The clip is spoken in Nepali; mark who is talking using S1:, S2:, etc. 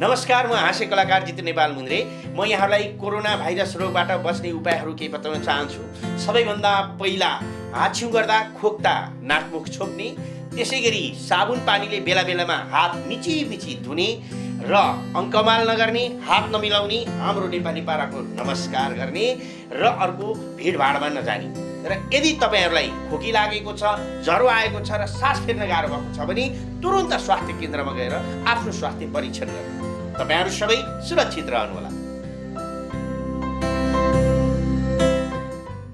S1: नमस्कार म हाँस्य कलाकार जितु नेपाल मुन्द्रे। म यहाँलाई कोरोना भाइरस रोगबाट बच्ने उपायहरू केही बताउन चाहन्छु। सबैभन्दा पहिला हाछ्यौँ गर्दा खोक्दा नाकमुख छोप्ने त्यसै गरी साबुन पानीले बेला बेलामा हात मिची मिची धुने र अङ्कमाल नगर्ने हात नमिलाउने हाम्रो नेपाली पाराको नमस्कार गर्ने र अर्को भिडभाडमा नजाने। र यदि तपाईँहरूलाई खोकी लागेको छ ज्वरो आएको छ र सास फेर्न गाह्रो भएको छ भने तुरन्त स्वास्थ्य केन्द्रमा गएर आफ्नो स्वास्थ्य परीक्षण गर्नु तपाईँहरू सबै सुरक्षित रहनुहोला।